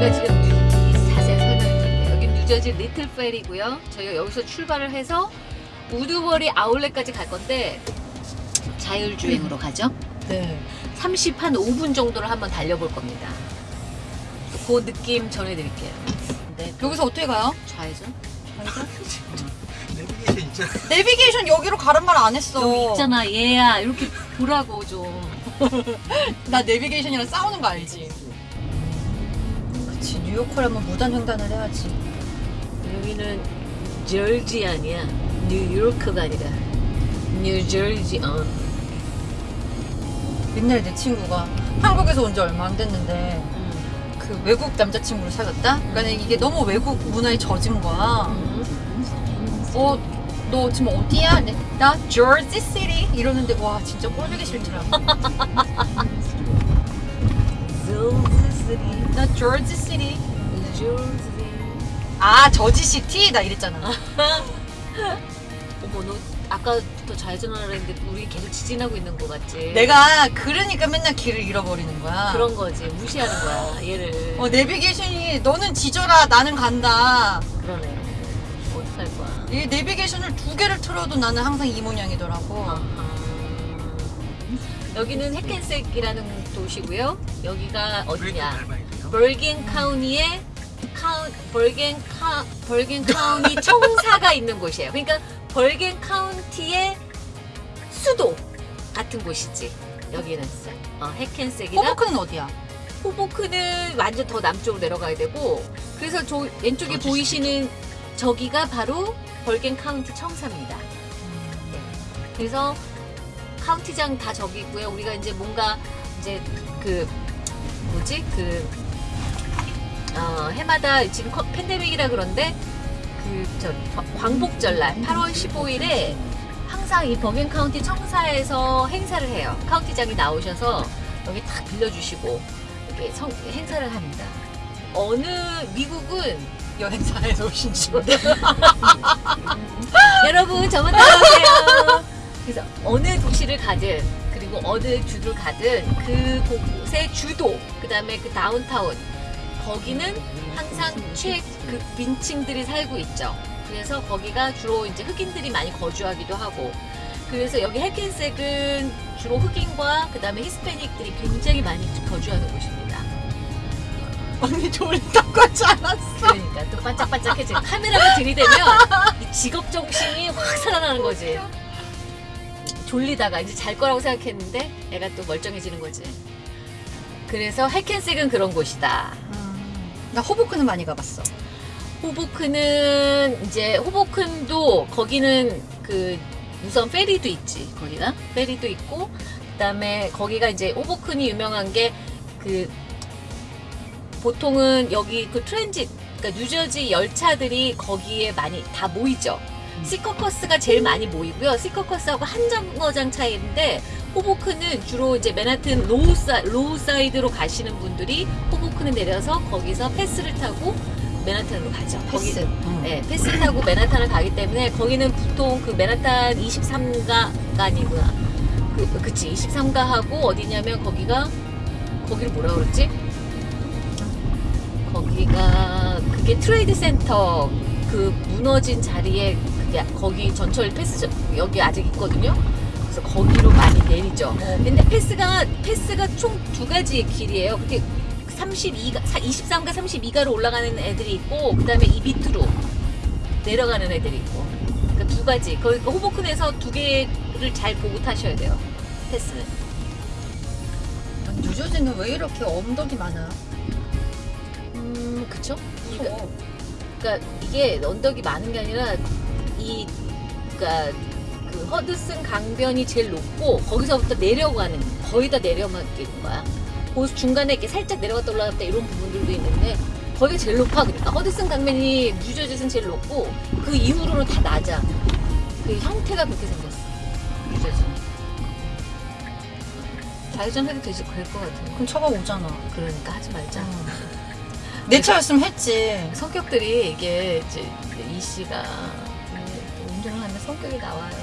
우리가 지금 뉴- 자세히 설명드릴게요. 여기 뉴저지 리틀 펠이고요. 저희가 여기서 출발을 해서 우드버리 아울렛까지 갈 건데 자율주행으로 가죠. 네. 30한 5분 정도를 한번 달려볼 겁니다. 그 느낌 전해드릴게요. 네, 여기서 어떻게 가요? 좌회전? 내비게이션 있잖아. 내비게이션 여기로 가란 말 안 했어. 여기 있잖아 얘야 이렇게 보라고 좀. 나 내비게이션이랑 싸우는 거 알지? 그치 뉴요커라면 무단 횡단을 해야지. 여기는 저지 아니야. 뉴요크가 아니라 뉴저지. 어. 옛날에 내 친구가 한국에서 온 지 얼마 안 됐는데 음. 그 외국 남자친구를 사귀었다? 그러니까 이게 너무 외국 문화에 젖은 거야. 음. 어, 너 지금 어디야? 네, 나 조지 시티 이러는데 와 진짜 꼴보기 싫더라. 조지 나 조지 시티. 조지. 아 저지 시티 나 이랬잖아. 어머 너 아까부터 좌회전하라 했는데 우리 계속 직진하고 있는 거 같지? 내가 그러니까 맨날 길을 잃어버리는 거야. 그런 거지 무시하는 거야 얘를. 어 내비게이션이 너는 짖어라 나는 간다. 그러네. 어떡할 거야? 이 내비게이션을 두 개를 틀어도 나는 항상 이 모양이더라고. 아하. 여기는 해켄색이라는 도시고요. 여기가 어디냐? 벌겐 카운티의 카운 벌겐 카 벌겐 카운티 청사가 있는 곳이에요. 그러니까 벌겐 카운티의 수도 같은 곳이지. 여기는 어, 해켄색이나 호보큰은 어디야? 호보큰은 완전 더 남쪽으로 내려가야 되고 그래서 저 왼쪽에 보이시는 저기가 바로 벌겐 카운티 청사입니다. 네. 그래서 카운티장 다 저기고요. 우리가 이제 뭔가 이제 그 뭐지 그 어, 해마다 지금 커- 팬데믹이라 그런데 그저 광복절날 8월 15일에 항상 이 버겐 카운티 청사에서 행사를 해요. 카운티장이 나오셔서 여기 탁 빌려주시고 이렇게 성- 행사를 합니다. 어느 미국은 여행사에서 오신 줄. 여러분 저만 따라오세요. 그래서 어느 도시를 가든 그리고 어느 주를 가든 그 곳의 주도 그 다음에 그 다운타운 거기는 항상 최그 빈층들이 살고 있죠. 그래서 거기가 주로 이제 흑인들이 많이 거주하기도 하고 그래서 여기 해켄색은 주로 흑인과 그 다음에 히스패닉들이 굉장히 많이 거주하는 곳입니다. 언니 졸리다고 하지 않았어? 그러니까 또 반짝반짝해지 카메라가 들이대면 이 직업 정신이 확 살아나는 거지 졸리다가 이제 잘 거라고 생각했는데 애가 또 멀쩡해지는 거지 그래서 해켄색은 그런 곳이다 나 호보크는 많이 가봤어. 호보크는 이제 호보큰도 거기는 그 우선 페리도 있지 거기가 페리도 있고 그다음에 거기가 이제 호보큰이 유명한 게 그 보통은 여기 그 transit 그러니까 뉴저지 열차들이 거기에 많이 다 모이죠. 시커커스가 제일 많이 모이고요. 시커커스하고 한 정거장 차이인데 호보큰은 주로 이제 맨하튼 low, 사, low side로 가시는 분들이 호보큰은 내려서 거기서 패스를 타고 맨하튼으로 가죠. 거기- 패스. 네, 패스 타고 맨하탄을 가기 때문에 거기는 보통 그 맨하탄 23가가 아니구나. 그, 그치, 23가 하고 어디냐면 거기가, 거기를 뭐라 그랬지? 거기가, 그게 트레이드 센터 그 무너진 자리에 그게 거기 전철 패스, 여기 아직 있거든요? 그래서 거기로 많이 내리죠. 근데 패스가, 패스가 총 두 가지의 길이에요. 그게 32가, 23가 32가로 올라가는 애들이 있고, 그 다음에 이 밑으로 내려가는 애들이 있고. 그러니까 두 가지. 그러니까 호보큰에서 두 개를 잘 보고 타셔야 돼요. 패스는. 뉴저지는 왜 이렇게 언덕이 많아? 음, 그쵸? 그러니까, 그러니까 이게 언덕이 많은 게 아니라, 이, 그러니까 그 허드슨 강변이 제일 높고, 거기서부터 내려가는, 거의 다 내려가는 거야. 그 중간에 이렇게 살짝 내려갔다 올라갔다 이런 부분들도 있는데, 거기가 제일 높아. 그러니까 허드슨 강변이 뉴저지는 제일 높고, 그 이후로는 다 낮아. 그 형태가 그렇게 생겼어. 뉴저지는. 좌회전 해도 되지, 그럴 것 같은데. 그럼 차가 오잖아. 그러니까 하지 말자. 내 차였으면 했지. 성격들이 이게 이제 이 씨가 운전을 하면 성격이 나와요.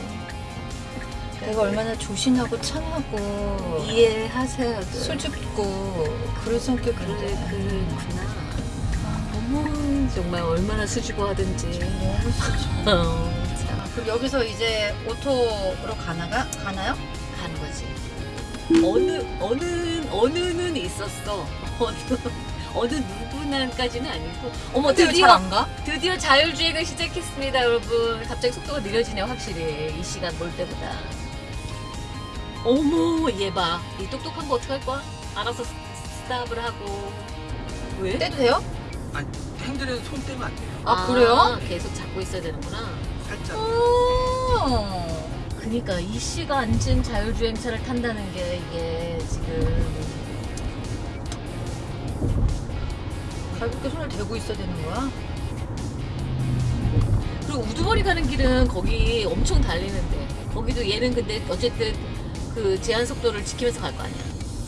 내가 얼마나 조신하고 참하고 이해하세요. 수줍고 그런 그래, 성격인데 그렇구나. 어머 정말 얼마나 수줍어 하든지. 너무 싫죠. 어, 참 그럼 여기서 이제 auto로 가나가 가나요? 가는 거지. 어느 어느 어느는 있었어. 어느 어느 누구나까지는 아니고. 어머 드디어 잘안 가? 드디어 자율주행을 시작했습니다, 여러분. 갑자기 속도가 느려지네요, 확실히. 이 시간 볼 때보다. 어머, 얘 봐. 이 똑똑한 거 어떡할 거야? 알아서 스- 스탑을 하고. 왜? 떼도 돼요? 아니 핸들은 손 떼면 안 돼요. 아, 그래요? 계속 잡고 있어야 되는구나. 살짝. 오. 그니까 이 앉은 자율주행차를 탄다는 게 이게 지금 가볍게 손을 대고 있어야 되는 거야? 그리고 우두머리 가는 길은 거기 엄청 달리는데 거기도 얘는 근데 어쨌든 그 제한 속도를 지키면서 갈 거 아니야.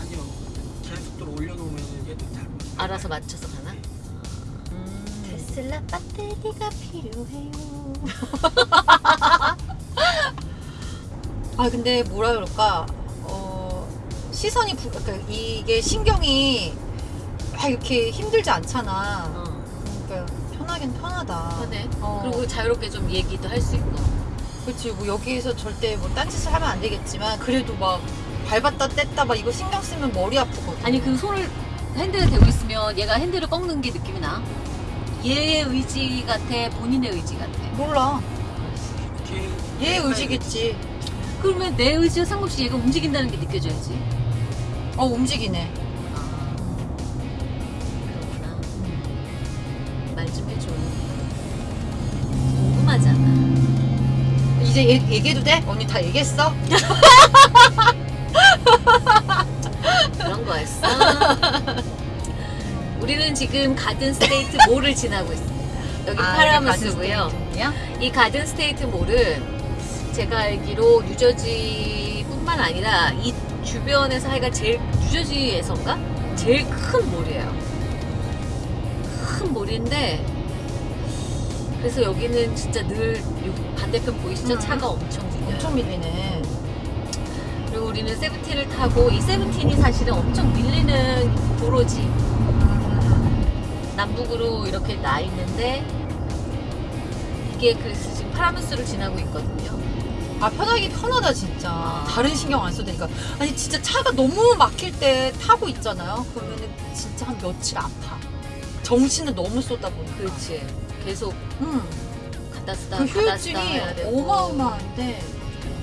아니요. 제한 속도를 올려놓으면 얘도 잘. 알아서 맞춰서 가나? 음. 테슬라 배터리가 필요해요. 아 근데 뭐라 그럴까? 어 시선이 부, 그러니까 이게 신경이 막 이렇게 힘들지 않잖아. 어, 그러니까 편하긴 편하다. 편해. 어. 그리고 자유롭게 좀 얘기도 할 수 있고. 그렇지 뭐 여기에서 절대 뭐 딴짓을 하면 안 되겠지만 그래도 막 밟았다 뗐다 막 이거 신경 쓰면 머리 아프거든. 아니 그 손을 핸들에 대고 있으면 얘가 핸들을 꺾는 게 느낌이 나. 얘의 의지 같아, 본인의 의지 같아. 몰라. 얘 의지겠지. 그러면 내 의지와 상관없이 얘가 움직인다는 게 느껴져야지. 어 움직이네. 말좀 해줘. 궁금하잖아. 이제 얘, 얘기해도 돼? 언니 다 얘기했어? 그런 거였어. 우리는 지금 Garden State Mall을 지나고 있습니다. 여기 아, Paramus고요. 이 Garden State Mall은 제가 알기로 뉴저지뿐만 아니라 이 주변에서 하여간 제일 뉴저지에서인가 제일 큰 몰이에요. 큰 몰인데 그래서 여기는 진짜 늘 요- 반대편 보이시죠? 음. 차가 엄청 밀려요. 엄청 밀리네. 그리고 우리는 세븐틴을 타고 이 세븐틴이 사실은 엄청 밀리는 도로지. 남북으로 이렇게 나 있는데 이게 그래서 지금 파라무스를 지나고 있거든요. 아 편하기 편하다 진짜. 아. 다른 신경 안 써도 되니까. 아니 진짜 차가 너무 막힐 때 타고 있잖아요. 그러면은 진짜 한 며칠 아파. 정신을 너무 쏟다 보니까. 그렇지. 계속 음. 갖다 쓰다 그 갖다 쓰다 해야 되고. 어마어마한데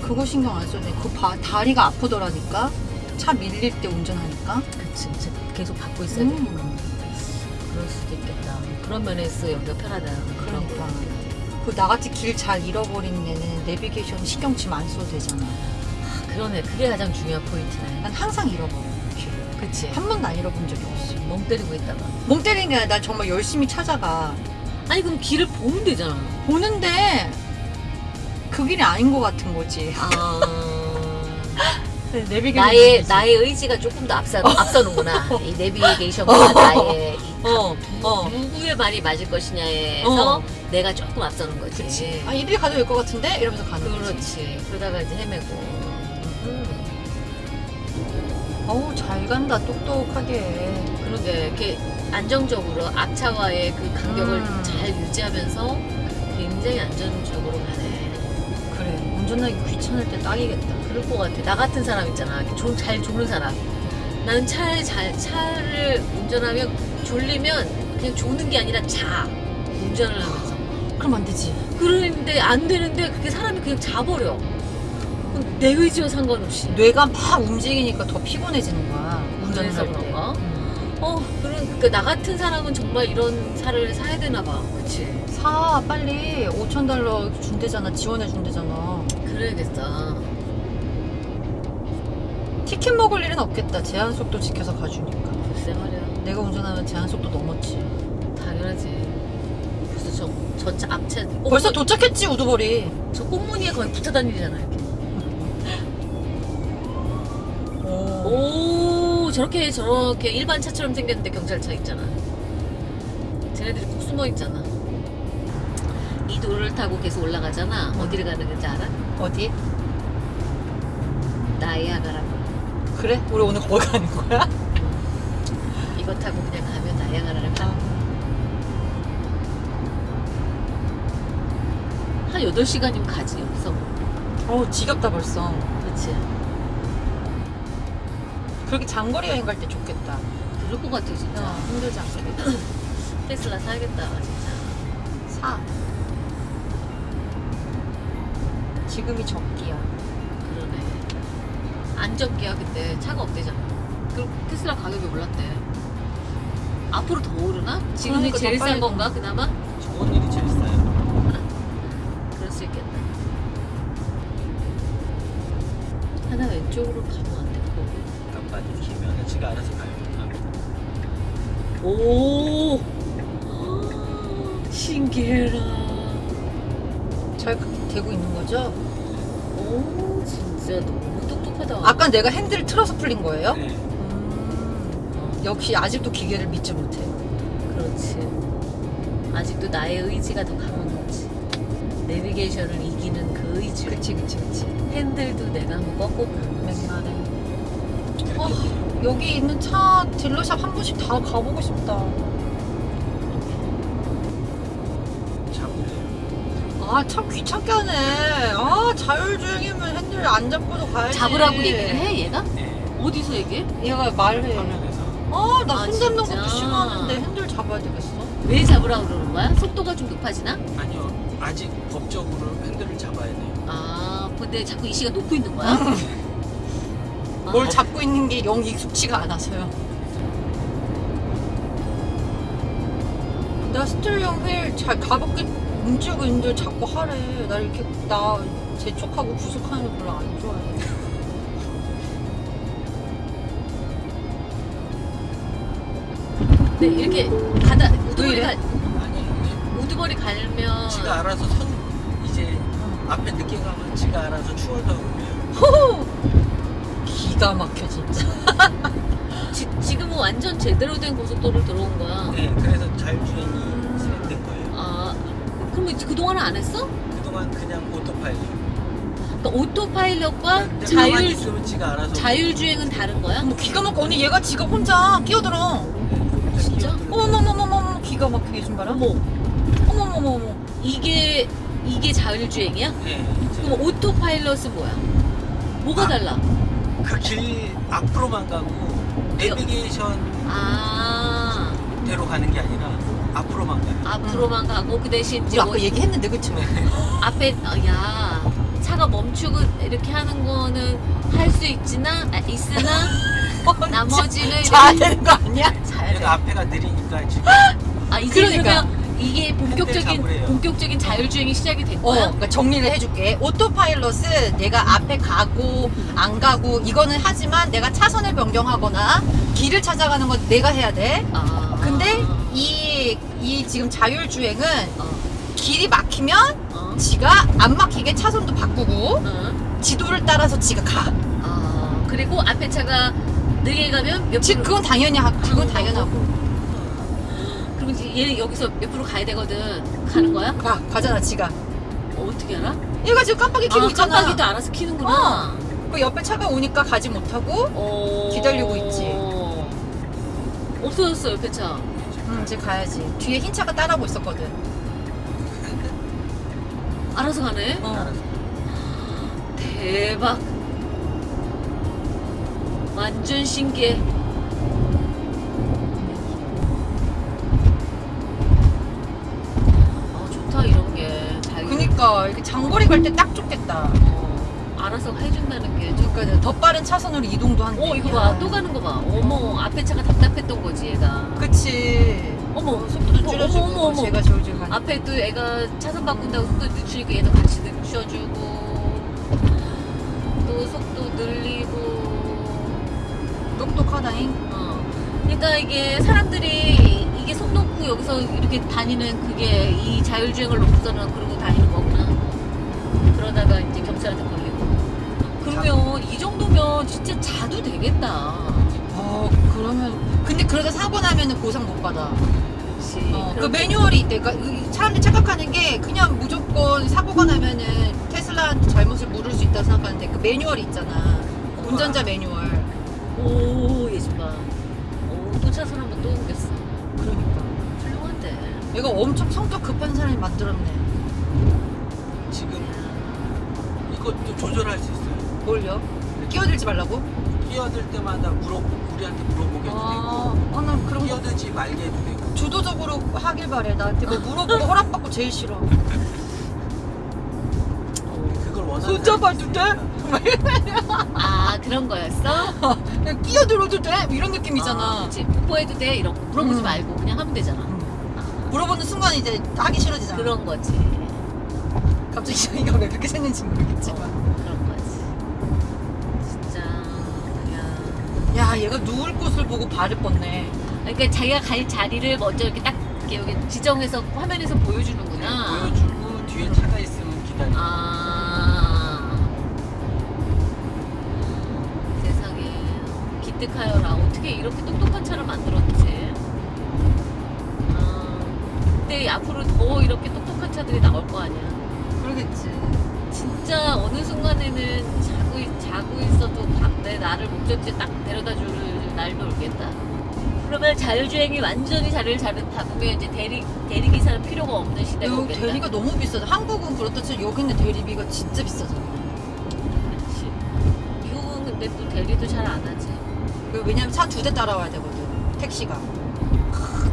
그거 신경 안 써도 돼. 그 바- 다리가 아프더라니까. 차 밀릴 때 운전하니까. 그치. 진짜 계속 받고 있어야. 음. 그럴 수도 있겠다. 그런 면에서 여기가 편하다. 그런 그러니까. 거. 그 나같이 길 잘 잃어버린 애는 내비게이션 신경 치면 안 써도 되잖아. 아, 그러네. 그게 가장 중요한 포인트네. 난 항상 잃어버려. 길. 그치. 한 번도 안 잃어본 적이 없어. 멍 때리고 있다가. 멍 때리는 게 아니라 난 정말 열심히 찾아가. 아니 그럼 길을 보면 되잖아. 보는데 그 길이 아닌 것 같은 거지. 아... 내비게이션 나의 나의 의지가 조금 더 앞서 앞서는구나. 이 내비게이션과 나의 이 어, 어. 누구의 말이 맞을 것이냐에서 어. 내가 조금 앞서는 거지. 그치. 아, 이리 가도 될 것 같은데? 이러면서 가는 거지. 그렇지. 그러다가 이제 헤매고. 음, 어우, 잘 간다, 똑똑하게. 그러게 이렇게 안정적으로 앞차와의 그 간격을 음. 잘 유지하면서 굉장히 안전적으로 가네. 그래. 운전하기 귀찮을 때 딱이겠다. 그럴 것 같아. 나 같은 사람 있잖아. 조- 잘 조는 사람. 나는 차를 잘 차를 운전하면 졸리면 그냥 조는 게 아니라 자. 운전을 하면서. 그럼 안 되지. 그러는데 안 되는데 그게 사람이 그냥 자버려. 내 의지와 상관없이. 뇌가 막 움직이니까 더 피곤해지는 거야. 때. 그런가? 음. 어, 그런 그나 같은 사람은 정말 이런 차를 사야 되나 봐. 그치? 사, 빨리. 5천 달러 준대잖아. 지원해 준대잖아. 그래야겠다. 티켓 먹을 일은 없겠다. 제한 속도 지켜서 가주니까. 글쎄 말이야. 내가 운전하면 제한 속도 넘었지. 당연하지. 벌써 저, 저 차, 앞차. 어, 벌써 저, 도착했지, 우두머리. 저 꽃무늬에 거의 붙어 다니잖아, 이렇게. 오 저렇게 저렇게 일반 차처럼 생겼는데 경찰차 있잖아 쟤네들이 꼭 숨어있잖아 이 돌을 타고 계속 올라가잖아 어디를 가는 건지 알아? 어디? 나이아가라고 그래? 우리 오늘 거기 가는 거야? 이거 타고 그냥 가면 나이아가라를 가 아. 한 8시간이면 가지 여기서 어 지겹다 벌써 그렇지 그렇게 장거리 여행 갈 때 좋겠다. 그럴 것 같아 진짜 어, 힘들지 않게. 테슬라 사야겠다 진짜 사. 지금이 적기야. 그러네 안전기야 그때 차가 없대잖아 그리고 테슬라 가격이 올랐대 앞으로 더 오르나? 지금이 그러니까 제일 더싼 건가 그나마? 좋은 일이 제일 싸요. 그럴 수 있겠다 하나 왼쪽으로 안 깜빡이 지가 알아서 가요. 오 신기해라 잘 되고 있는 거죠? 오 진짜 너무 똑똑하다 아까 내가 핸들을 틀어서 풀린 거예요? 네. 음, 역시 아직도 기계를 믿지 못해. 그렇지 아직도 나의 의지가 더 강한 거지 내비게이션을 이기는 그 의지 그치 그치 그치. 핸들도 내가 한번 거지 맥날에. 어, 여기 있는 차 딜러샵 한 번씩 다 가보고 싶다. 자고래요. 아참 귀찮게 하네. 아 자율주행이면 핸들 안 잡고도 가야지. 잡으라고 얘기를 해 얘가? 네. 어디서 얘기해? 얘가 말해. 화면에서. 아, 나 아, 손 잡는 진짜? 것도 싫어하는데 핸들 잡아야 되겠어? 왜 잡으라고 그러는 거야? 속도가 좀 높아지나? 아니요. 아직 법적으로 핸들을 잡아야 돼요. 아 근데 자꾸 이시가 놓고 있는 거야? 아, 뭘 잡고 있는 게 영 익숙치가 않아서요. 나 steering wheel 잘 가볍게 움직이고 있는데 자꾸 하래. 나 이렇게 나 재촉하고 구속하는 거 별로 안 좋아해. 네 이렇게 가다 우두머리? 가, 우두머리 갈면 지가 알아서 선 이제 앞에 늦게 가면 지가 알아서 추월도 하고 그래요. 호호! 기가 막혀 진짜. 지, 지금은 완전 제대로 된 고속도로를 들어온 거야 네, 그래서 자율주행이 진행된 거예요. 아 그럼 그동안은 안 했어? 그동안 그냥 autopilot. 그러니까 autopilot과 가만히 자율 알아서 자율주행은 다른 거야? 뭐 기가 막혀. 언니 얘가 지가 혼자 끼어들어. 혼자 진짜? 어머머머머머 기가 막히게 좀 봐라. 어머 어머머머머. 이게 이게 자율주행이야? 네, 그럼 autopilot은 뭐야? 뭐가 아. 달라? 그 길 앞으로만 가고 내비게이션대로 아 가는 게 아니라 앞으로만 가요. 앞으로만 가고 그 대신 우리 이제 아까 뭐 얘기했는데 그쵸? 앞에 어, 야 차가 멈추고 이렇게 하는 거는 할 수 있지나 아, 있으나 나머지는 되는 거 아니야? 얘가 앞에가 느리니까 지금 아 이제 그러니까. 그러면 이게 본격적인 잡으래요. 본격적인 자율주행이 시작이 된 어, 거야? 그러니까 정리를 해줄게. 오토파일럿은 내가 앞에 가고 안 가고 이거는 하지만 내가 차선을 변경하거나 길을 찾아가는 건 내가 해야 돼. 아. 근데 이, 이 지금 자율주행은 어, 길이 막히면 어, 지가 안 막히게 차선도 바꾸고 어. 지도를 따라서 지가 가. 아 그리고 앞에 차가 느리게 가면 몇 지금 프로 그건 당연히 하고 그건 당연하고. 얘 여기서 몇 프로 가야 되거든 가는 거야? 가 가잖아 지가. 어, 어떻게 알아? 얘가 지금 깜빡이 켜고 아 있잖아. 깜빡이도 알아서 키는구나 그 옆에 차가 오니까 가지 못하고 어... 기다리고 있지. 없어졌어 옆에 차 음, 이제 가야지. 뒤에 흰 차가 따라오고 있었거든. 알아서 가네 어. 알아서. 대박 완전 신기해 그니까 이렇게 장거리 갈 때 딱 좋겠다. 어, 알아서 해준다는 게 좀- 그러니까 더 빠른 차선으로 이동도 한대. 어 이거 봐 또 가는 거 봐 어머 앞에 차가 답답했던 거지 얘가 그치. 어머 속도도 어머, 줄여주고 어머, 어머, 어머. 제가 졸졸 가니까. 앞에 또 애가 차선 바꾼다고 속도 늦추니까 얘도 같이 늦춰주고 또 속도 늘리고 똑똑하다잉. 어. 그러니까 이게 사람들이 이게 손 놓고 여기서 이렇게 다니는 그게 이 자율주행을 놓고서는 그러고 다니는 거구나. 그러다가 이제 경찰한테 걸리고. 그러면 이 정도면 진짜 자도 되겠다. 어 그러면 근데 그러다 사고 나면은 보상 못 받아. 그렇지. 어, 그 매뉴얼이 있대. 그러니까 이 사람들이 착각하는 게 그냥 무조건 사고가 나면은 테슬라한테 잘못을 물을 수 있다고 생각하는데 그 매뉴얼이 있잖아. 운전자 매뉴얼. 오, 봐. 오, 또 차선 한번 또 옮겼어. 얘가 엄청 성격 급한 사람이 만들었네. 지금 이것도 조절할 수 있어요. 뭘요? 끼어들지 말라고? 끼어들 때마다 물어 우리한테 물어보게 해도 아, 되고 아, 난 그런 거 끼어들지 말게 해도 되고. 주도적으로 하길 바래. 나한테 뭐 물어보고 허락받고 제일 싫어. 그걸 원하는 손 사람이 잡아도 돼? 아 그런 거였어? 그냥 끼어들어도 돼? 이런 느낌이잖아. 아, 그치 뽀뽀해도 돼? 이런 거 물어보지 음. 말고 그냥 하면 되잖아 물어보는 순간 이제 하기 싫어지잖아. 그런 거지. 갑자기 저희가 왜 그렇게 생긴지 모르겠지만. 그런 거지. 진짜 그냥. 야, 얘가 누울 곳을 보고 발을 뻗네. 그러니까 자기가 갈 자리를 먼저 이렇게 딱 이렇게 여기 지정해서 화면에서 보여주는구나. 보여주고 뒤에 차가 있으면 기다리고. 아. 세상에. 기특하여라. 어떻게 이렇게 똑똑한 차를 만들었지? 아, 근데 앞으로 더 이렇게 똑똑한 차들이 나올 거 아니야 그러겠지. 진짜 어느 순간에는 자고, 있- 자고 있어도 밥- 내 나를 목적지에 딱 데려다 줄 날도 오겠다 그러면 자율주행이 완전히 자리를 잡- 잡으면 이제 대리, 대리기사는 필요가 없는 시대가 여기 오겠다 대리가 너무 비싸다. 한국은 그렇다 치고 여기는 대리비가 진짜 비싸잖아. 그렇지 미국은 근데 또 대리도 잘 안 하지 그 왜냐면 차 두 대 따라와야 되거든. 택시가.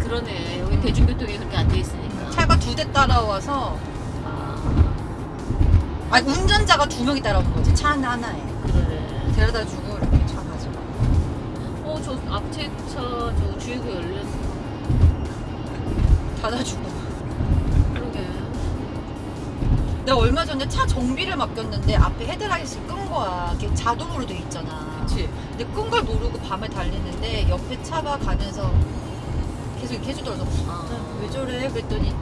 아, 그러네. 여기 대중교통이 그렇게 안 돼 있으니까. 차가 두 대 따라와서 아, 아 운전자가 두 명이 따라오는 거지. 차 하나에. 그러네. 데려다 주고 이렇게 차 가지고. 어, 저 앞에 차, 저 주유구 열렸어. 닫아주고. 그러게. 내가 얼마 전에 차 정비를 맡겼는데 앞에 헤드라이트를 끈 거야. 이게 자동으로 돼 있잖아. 그치. 근데 끈 걸 모르고 밤에 달리는데 옆에 차가 가면서 계속 이렇게 해주더라고. 아. 왜 저래? 그랬더니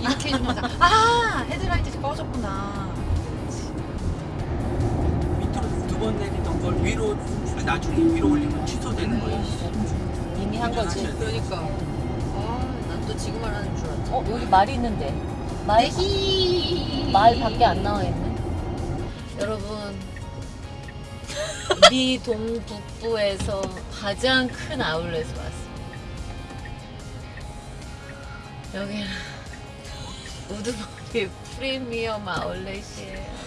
이렇게 해주면서 아 헤드라이트 꺼졌구나. 밑으로 두 번 내리던 걸 위로 나중에 위로 올리면 취소되는 거예요. 이미 한 거지. 그러니까 아 난 또 지금 말하는 줄 알았지. 어, 여기 말이 있는데. 말, 말 밖에 안 나와 있네. 여러분. 미 동북부에서 가장 큰 아울렛을 왔습니 여기는 우드머리 프리미엄 아울렛이에요.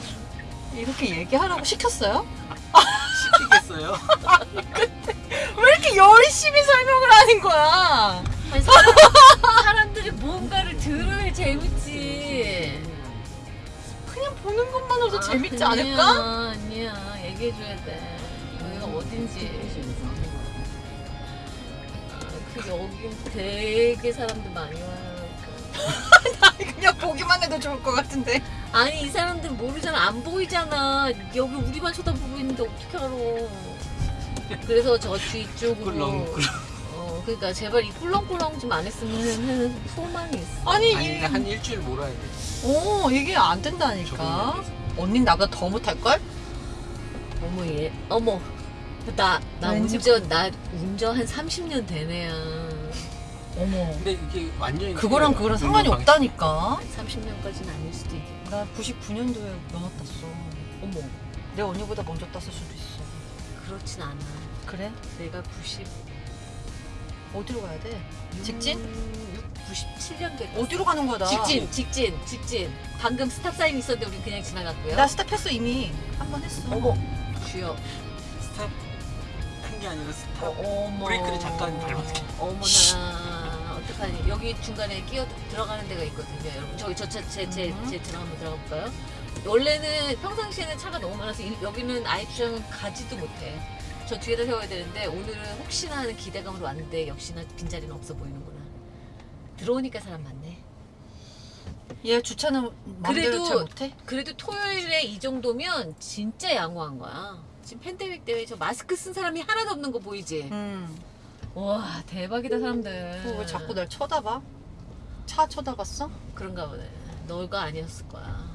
이렇게 얘기하라고 시켰어요? 시키겠어요? 왜 이렇게 열심히 설명을 하는 거야? 아니, 사람, 사람 들이 뭔가를 들어야 재밌지. 그냥 보는 것만으로도 재밌지 아니야, 않을까? 아니야, 얘기해줘야 돼. 여기가 어딘지. 아, 그 여긴 되게 사람들 많이 와요. 그냥 보기만 해도 좋을 것 같은데. 아니 이 사람들 모르잖아, 안 보이잖아. 여기 우리만 쳐다보고 있는데 어떻게 알아? 그래서 저 뒤쪽으로. 꿀렁꿀렁. 어, 그러니까 제발 이 꿀렁꿀렁 좀 안 했으면 하는 소망이 있어. 아니, 아니 이, 한 일주일 몰아야 돼. 어, 이게 안 된다니까. 언닌 나보다 더 못할걸? 어머 얘, 어머. 나, 나 왠지 운전, 나 운전 한 30년 되네요. 어머. 근데 이게 완전히 그거랑. 그거랑 상관이 없다니까. 30년까지는 아닐 수도 있겠다. 나 99년도에 면허 땄어. 어머, 내 언니보다 먼저 땄을 수도 있어. 그렇진 않아. 그래? 내가 90. 어디로 가야 돼? 직진? 음, 97년 됐다. 어디로 가는 거다? 직진, 직진, 직진. 방금 stop sign 있었는데 우리 그냥 지나갔고요. 나 stop했어 이미. 한 번 했어. 어머, 주여. stop 한 게 아니라 stop. 어, 머 브레이크를 잠깐 밟았어. 어머나. 어떡하니. 여기 중간에 끼어 들어가는 데가 있거든요. 여러분, 저기 저제제제 음. 제 들어 한번 들어가 볼까요? 원래는 평상시에는 차가 너무 많아서 이- 여기는 아예 주차는 가지도 못해. 저 뒤에다 세워야 되는데 오늘은 혹시나 하는 기대감으로 왔는데 역시나 빈자리는 없어 보이는구나. 들어오니까 사람 많네. 얘 주차는 맘대로 그래도- 잘 못해? 그래도 토요일에 이 정도면 진짜 양호한 거야. 지금 팬데믹 때문에 저 마스크 쓴 사람이 하나도 없는 거 보이지? 음. 와 대박이다 사람들. 그거 왜 자꾸 날 쳐다봐? 차 쳐다봤어? 그런가 보네. 너가 아니었을 거야.